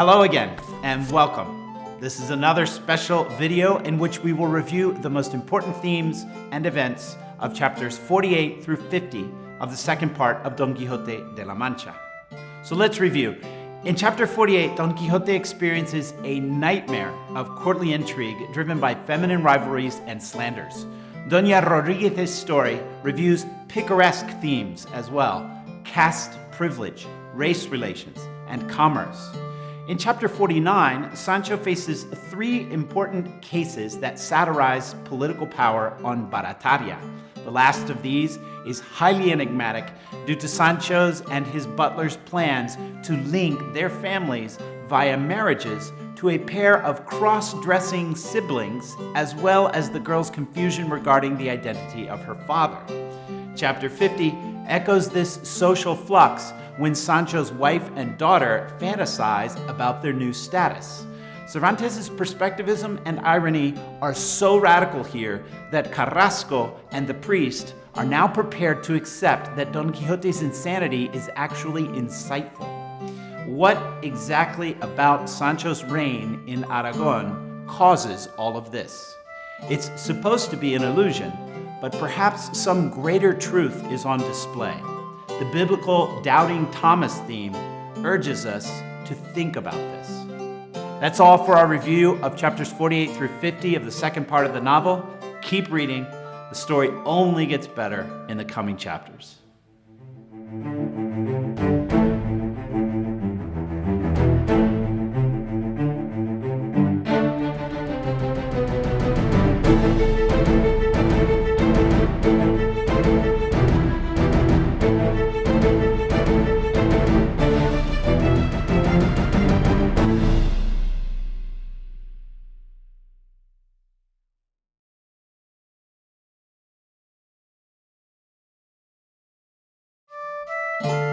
Hello again and welcome. This is another special video in which we will review the most important themes and events of chapters 48 through 50 of the second part of Don Quixote de la Mancha. So let's review. In chapter 48, Don Quixote experiences a nightmare of courtly intrigue driven by feminine rivalries and slanders. Doña Rodriguez's story reviews picaresque themes as well, caste privilege, race relations, and commerce. In chapter 49, Sancho faces three important cases that satirize political power on Barataria. The last of these is highly enigmatic due to Sancho's and his butler's plans to link their families via marriages to a pair of cross-dressing siblings, as well as the girl's confusion regarding the identity of her father. Chapter 50 echoes this social flux when Sancho's wife and daughter fantasize about their new status. Cervantes' perspectivism and irony are so radical here that Carrasco and the priest are now prepared to accept that Don Quixote's insanity is actually insightful. What exactly about Sancho's reign in Aragon causes all of this? It's supposed to be an illusion, but perhaps some greater truth is on display. The biblical doubting Thomas theme urges us to think about this. That's all for our review of chapters 48 through 50 of the second part of the novel. Keep reading. The story only gets better in the coming chapters. You